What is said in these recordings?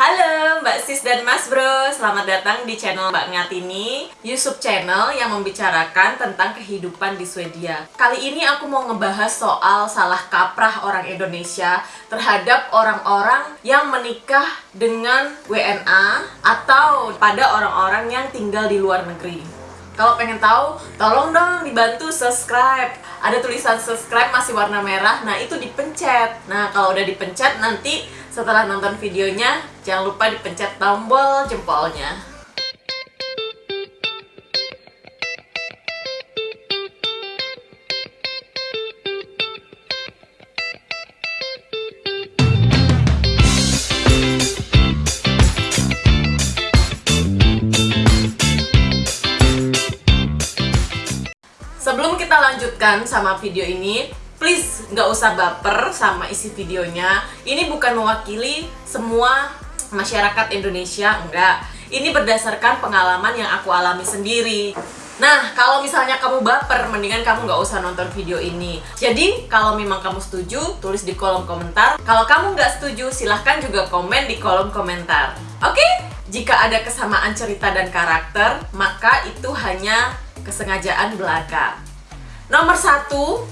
Halo Mbak Sis dan Mas Bro, selamat datang di channel Mbak Ngatini YouTube channel yang membicarakan tentang kehidupan di Swedia Kali ini aku mau ngebahas soal salah kaprah orang Indonesia terhadap orang-orang yang menikah dengan WNA atau pada orang-orang yang tinggal di luar negeri kalau pengen tahu, tolong dong dibantu subscribe. Ada tulisan subscribe masih warna merah, nah itu dipencet. Nah, kalau udah dipencet nanti setelah nonton videonya, jangan lupa dipencet tombol jempolnya. Sebelum kita lanjutkan sama video ini, please nggak usah baper sama isi videonya. Ini bukan mewakili semua masyarakat Indonesia, enggak. Ini berdasarkan pengalaman yang aku alami sendiri. Nah, kalau misalnya kamu baper, mendingan kamu nggak usah nonton video ini. Jadi, kalau memang kamu setuju, tulis di kolom komentar. Kalau kamu nggak setuju, silahkan juga komen di kolom komentar. Oke? Jika ada kesamaan cerita dan karakter, maka itu hanya kesengajaan belaka. Nomor satu,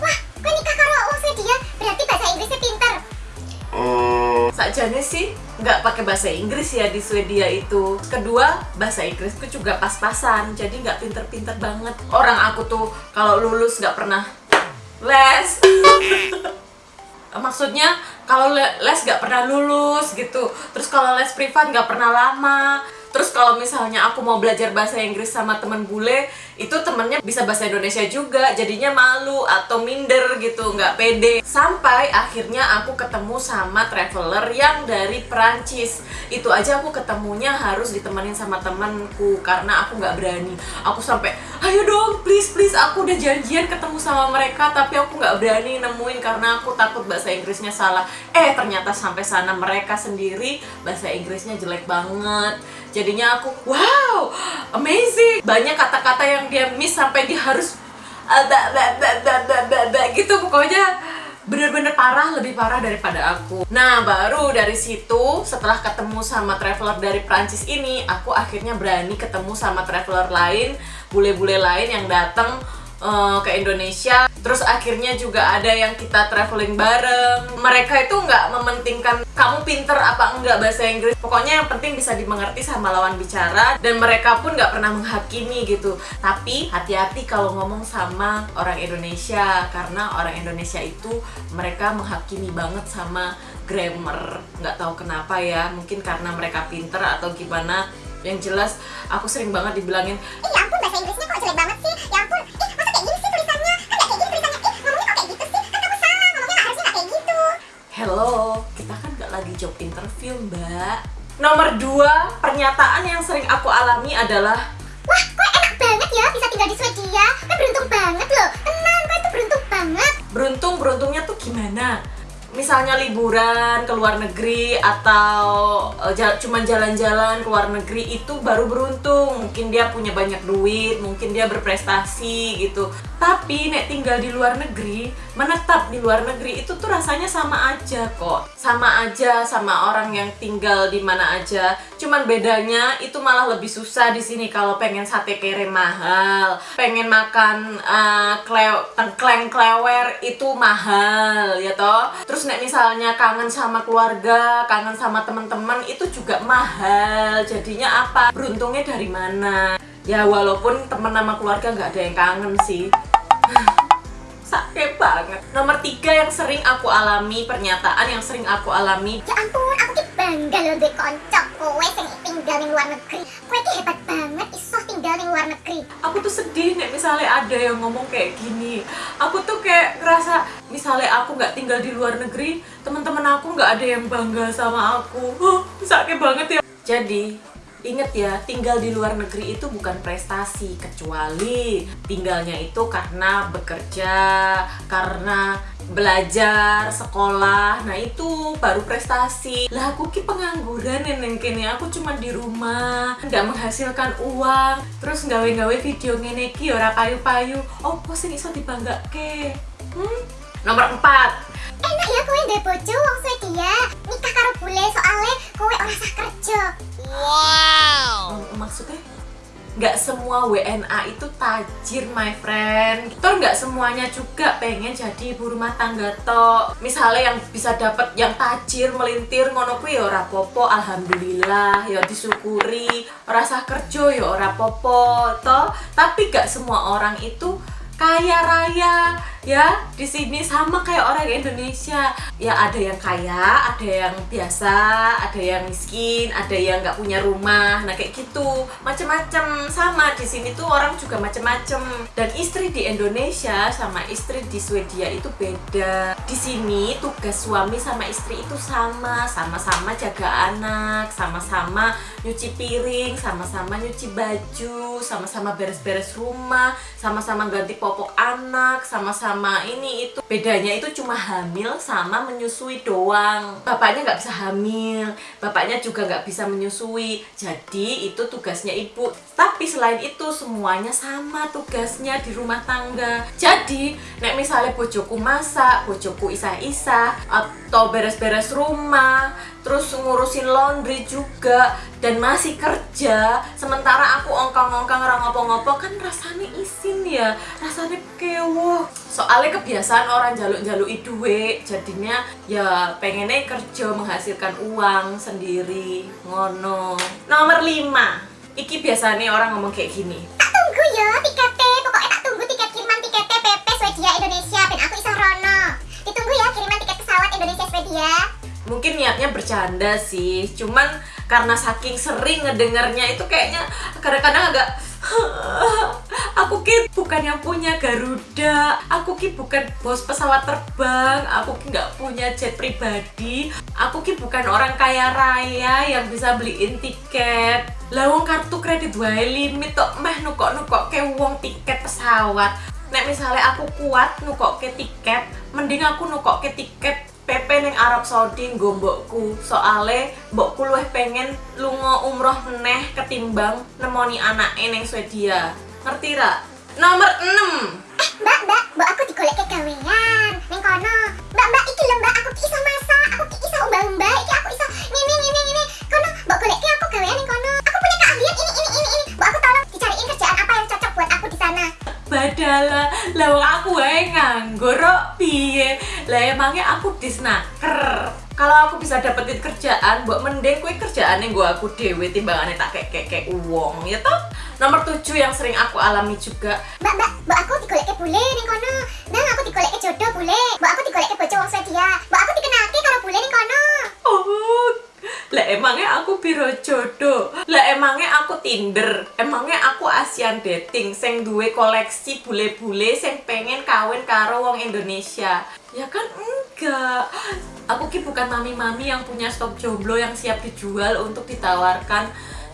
Wah, kok nikah karo wong Swedia? Berarti bahasa Inggrisnya pinter. Sakjane sih nggak pakai bahasa Inggris ya di Swedia itu. Kedua, bahasa Inggrisku juga pas-pasan, jadi nggak pinter-pinter banget. Orang aku tuh kalau lulus nggak pernah les. Maksudnya kalau le- les nggak pernah lulus gitu. Terus kalau les privat nggak pernah lama. Terus kalau misalnya aku mau belajar bahasa Inggris sama temen bule, itu temennya bisa bahasa Indonesia juga, jadinya malu atau minder gitu, nggak pede. Sampai akhirnya aku ketemu sama traveler yang dari Perancis. Itu aja aku ketemunya harus ditemenin sama temanku karena aku nggak berani. Aku sampai, ayo dong, please please, aku udah janjian ketemu sama mereka, tapi aku nggak berani nemuin karena aku takut bahasa Inggrisnya salah. Eh ternyata sampai sana mereka sendiri bahasa Inggrisnya jelek banget. Jadinya aku wow amazing. Banyak kata-kata yang dia miss sampai dia harus ah, ba, ba, ba, ba, ba, gitu pokoknya bener-bener parah lebih parah daripada aku. Nah baru dari situ setelah ketemu sama traveler dari Prancis ini aku akhirnya berani ketemu sama traveler lain bule-bule lain yang datang eh, ke Indonesia terus akhirnya juga ada yang kita traveling bareng. Mereka itu nggak mementingkan kamu pinter apa enggak bahasa Inggris. Pokoknya yang penting bisa dimengerti sama lawan bicara dan mereka pun nggak pernah menghakimi gitu. Tapi hati-hati kalau ngomong sama orang Indonesia karena orang Indonesia itu mereka menghakimi banget sama grammar. Nggak tahu kenapa ya mungkin karena mereka pinter atau gimana. Yang jelas aku sering banget dibilangin Ih, ya ampun bahasa Inggrisnya kok jelek banget job interview, Mbak. Nomor dua, pernyataan yang sering aku alami adalah Wah, kok enak banget ya bisa tinggal di Swedia? Kan beruntung banget loh. Tenang, kok itu beruntung banget. beruntung beruntungnya tuh gimana? Misalnya liburan ke luar negeri atau eh, cuman jalan-jalan ke luar negeri itu baru beruntung. Mungkin dia punya banyak duit, mungkin dia berprestasi gitu. Tapi nek tinggal di luar negeri, menetap di luar negeri itu tuh rasanya sama aja kok. Sama aja sama orang yang tinggal di mana aja. Cuman bedanya itu malah lebih susah di sini kalau pengen sate kere mahal, pengen makan eh, kleo- tengkleng klewer itu mahal ya toh. Terus nek misalnya kangen sama keluarga, kangen sama teman-teman itu juga mahal. Jadinya apa? Beruntungnya dari mana? Ya walaupun teman sama keluarga nggak ada yang kangen sih. Sakit banget. Nomor tiga yang sering aku alami, pernyataan yang sering aku alami Ya ampun, aku bangga loh kowe sing tinggal di luar negeri. Kowe ki hebat banget iso tinggal di luar negeri. aku tuh sedih nih misalnya ada yang ngomong kayak gini aku tuh kayak ngerasa misalnya aku nggak tinggal di luar negeri teman-teman aku nggak ada yang bangga sama aku huh, sakit banget ya jadi Ingat ya, tinggal di luar negeri itu bukan prestasi, kecuali tinggalnya itu karena bekerja, karena belajar, sekolah, nah itu baru prestasi. Lah aku ki pengangguran neneng kene, aku cuma di rumah, nggak menghasilkan uang, terus gawe-gawe video ngene ki ora payu-payu. Opo sing iso dibanggake? Hmm? Nomor 4 enak ya kue dari bojo wong Swedia ya. nikah karo bule soalnya kue ora sah kerja. Wow. Maksudnya Gak semua WNA itu tajir my friend. Toh nggak semuanya juga pengen jadi ibu rumah tangga toh Misalnya yang bisa dapat yang tajir melintir ngono kuwi ya ora popo alhamdulillah ya disyukuri. Rasa kerja ya ora popo toh Tapi nggak semua orang itu kaya raya ya di sini sama kayak orang Indonesia. Ya ada yang kaya ada yang biasa ada yang miskin ada yang nggak punya rumah. Nah kayak gitu. Macem-macem. Sama di sini tuh orang juga macem-macem. Dan istri di Indonesia sama istri di Swedia itu beda. Di sini tugas suami sama istri itu sama. Sama-sama jaga anak sama-sama nyuci piring sama-sama nyuci baju sama-sama beres-beres rumah sama-sama ganti popok anak sama-sama ini itu bedanya itu cuma hamil sama menyusui doang. Bapaknya nggak bisa hamil bapaknya juga nggak bisa menyusui. Jadi itu tugasnya ibu tapi selain itu semuanya sama tugasnya di rumah tangga. Jadi nek misalnya bojoku masak bojoku isah-isah atau beres-beres rumah terus ngurusin laundry juga dan masih kerja sementara aku ongkang-ongkang orang ngopo-ngopo kan rasanya isin ya rasanya kewo soalnya kebiasaan orang jaluk-jaluk duit jadinya ya pengennya kerja menghasilkan uang sendiri ngono. Nomor 5 iki biasanya orang ngomong kayak gini. Tak tunggu ya tiketnya, pokoknya tak tunggu tiket kiriman tiketnya PP Swedia Indonesia. Ben aku isah rono. Ditunggu ya kiriman tiket pesawat Indonesia Swedia. mungkin niatnya bercanda sih. Cuman karena saking sering ngedengarnya itu kayaknya kadang-kadang agak aku ki bukan yang punya Garuda. Aku ki bukan bos pesawat terbang. Aku ki nggak punya jet pribadi. Aku ki bukan orang kaya raya yang bisa beliin tiket lawang kartu kredit wae limit tok meh nukok nukok ke wong tiket pesawat nek misalnya aku kuat nukok ke tiket mending aku nukok ke tiket PP neng Arab Saudi nggo mbokku soale mbokku luwih pengen lunga umroh neh ketimbang nemoni anak neng Swedia ngerti ra nomor 6 Eh mbak mbak, mbak aku digolek ke gawean. Neng kono. Mbak mbak iki lho mbak aku ki iso masak, aku ki iso umbah-umbah, iki aku iso ngene ngene ngene. Kono mbak golek ke aku gawean neng kono. Keahlian ini ini ini ini. Mbak aku tolong dicariin kerjaan apa yang cocok buat aku di sana. badala lawang aku wae nganggur piye lah emangnya aku disnaker kalau aku bisa dapetin kerjaan buat mending kue kerjaan yang gua aku dewe timbangannya tak kayak kayak kayak uang ya toh nomor 7 yang sering aku alami juga Mbak mbak, mbak aku digolek ke bule neng kono. Nang aku digolek ke jodoh bule. Mbak aku digolek ke bojo wong Swedia. Mbak aku dikenalke karo bule neng kono. Oh, lah emangnya aku biro jodoh? Lah emangnya aku tinder? Emangnya aku asian dating? Sing duwe koleksi bule-bule sing pengen kawin karo wong Indonesia? Ya kan enggak. Aku ki bukan mami-mami yang punya stok jomblo yang siap dijual untuk ditawarkan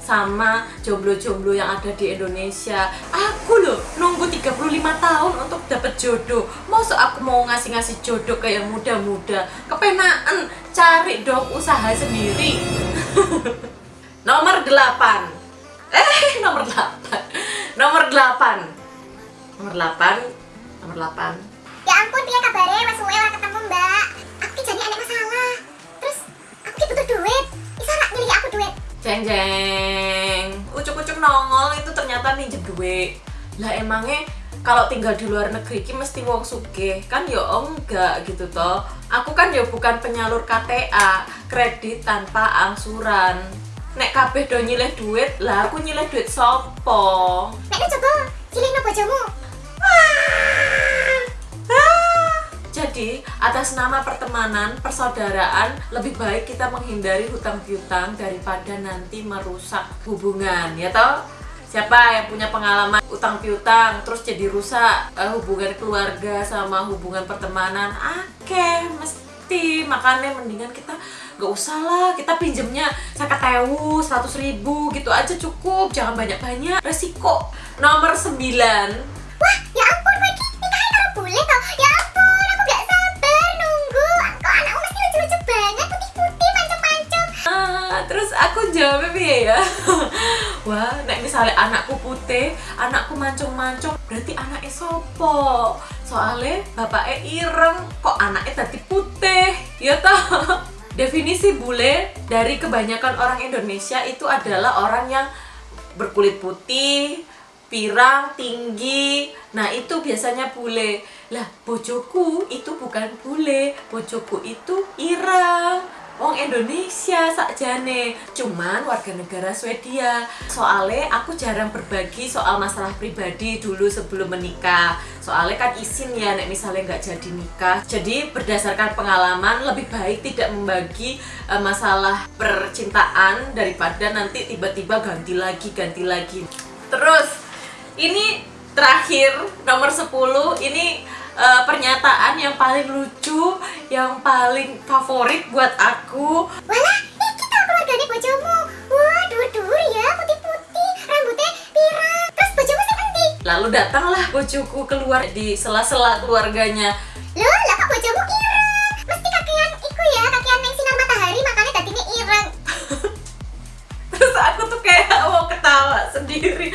sama jomblo-jomblo yang ada di Indonesia. Aku loh nunggu 35 tahun untuk dapet jodoh. Masa aku mau ngasih-ngasih jodoh ke yang muda-muda. Kepenaan cari dong usaha sendiri. Nomor 8 eh nomor 8 nomor 8 nomor 8 nomor 8 Ya ampun, kabare? Wes suwe ora ketemu, Mbak. Jeng jeng, ucuk-ucuk nongol itu ternyata minjem duit. Lah emangnya kalau tinggal di luar negeri ki mesti wong sugih kan ya enggak gitu toh. Aku kan ya bukan penyalur KTA, kredit tanpa angsuran. Nek kabeh do nyilih duit, lah aku nyilih duit sopo? Nek coba cilihno bojomu. Jadi, atas nama pertemanan, persaudaraan, lebih baik kita menghindari hutang piutang daripada nanti merusak hubungan, ya toh? Siapa yang punya pengalaman utang piutang terus jadi rusak eh, hubungan keluarga sama hubungan pertemanan? Oke, mesti makanya mendingan kita gak usah lah kita pinjemnya sakat tewu, seratus ribu gitu aja cukup jangan banyak-banyak resiko nomor 9 Wah, ya ampun, kowe ki nikahin karo bule toh. Ya aku jawabnya piye ya? Wah, nek misalnya anakku putih, anakku mancung-mancung, berarti anaknya sopo? Soalnya bapaknya ireng, kok anaknya tadi putih? Ya toh? Definisi bule dari kebanyakan orang Indonesia itu adalah orang yang berkulit putih, pirang, tinggi. Nah, itu biasanya bule. Lah, bojoku itu bukan bule, bojoku itu irang. Wong Indonesia sakjane, cuman warga negara Swedia. Soalnya aku jarang berbagi soal masalah pribadi dulu sebelum menikah. Soalnya kan izin ya, nek misalnya nggak jadi nikah. Jadi berdasarkan pengalaman lebih baik tidak membagi eh, masalah percintaan daripada nanti tiba-tiba ganti lagi, ganti lagi. Terus ini terakhir nomor 10 ini eh, pernyataan yang paling lucu, yang paling favorit buat aku. Walah, ih kita keluargane bojomu. Wah, dur-dur ya, putih-putih, rambutnya pirang. Terus bojomu sing endi? Lalu datanglah bojoku keluar di sela-sela keluarganya. Loh, lah kok bojomu ireng? Mesti kakean iku ya, kakean neng sinar matahari makanya dadine ireng. Terus aku tuh kayak mau ketawa sendiri.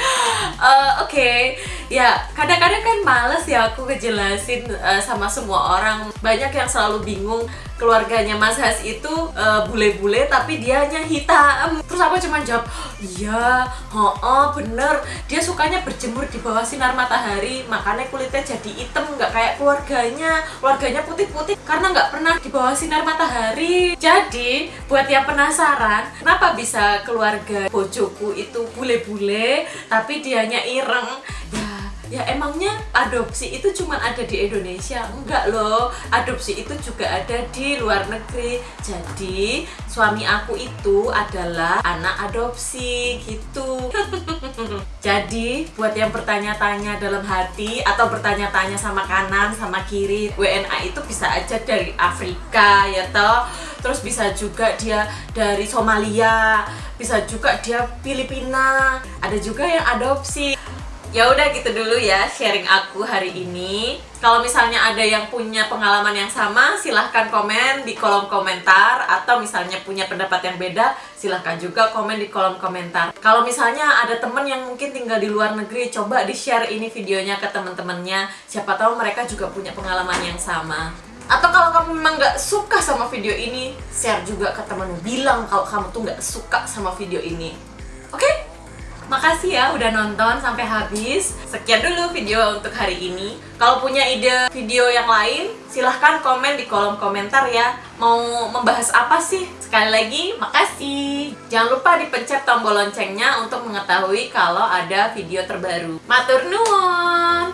Eh, Oke, ya kadang-kadang kan males ya aku ngejelasin eh, sama semua orang. Banyak yang selalu bingung keluarganya Mas Has itu eh, bule-bule tapi dianya hitam. Terus aku cuma jawab, iya, oh, bener. Dia sukanya berjemur di bawah sinar matahari, makanya kulitnya jadi hitam, nggak kayak keluarganya. Keluarganya putih-putih karena nggak pernah di bawah sinar matahari. Jadi, buat yang penasaran, kenapa bisa keluarga bojoku itu bule-bule, tapi dianya ireng? Ya, ya emangnya adopsi itu cuma ada di Indonesia? Enggak loh, adopsi itu juga ada di luar negeri. Jadi, suami aku itu adalah anak adopsi gitu. Jadi, buat yang bertanya-tanya dalam hati atau bertanya-tanya sama kanan, sama kiri, WNA itu bisa aja dari Afrika ya toh. Terus bisa juga dia dari Somalia, bisa juga dia Filipina, ada juga yang adopsi. Ya udah gitu dulu ya sharing aku hari ini. Kalau misalnya ada yang punya pengalaman yang sama, silahkan komen di kolom komentar atau misalnya punya pendapat yang beda, silahkan juga komen di kolom komentar. Kalau misalnya ada temen yang mungkin tinggal di luar negeri, coba di share ini videonya ke teman-temannya. Siapa tahu mereka juga punya pengalaman yang sama. Atau kalau kamu memang nggak suka sama video ini, share juga ke temenmu. Bilang kalau kamu tuh nggak suka sama video ini. Oke? Makasih ya udah nonton sampai habis. Sekian dulu video untuk hari ini. Kalau punya ide video yang lain, silahkan komen di kolom komentar ya. Mau membahas apa sih? Sekali lagi, makasih. Jangan lupa dipencet tombol loncengnya untuk mengetahui kalau ada video terbaru. Matur nuwun.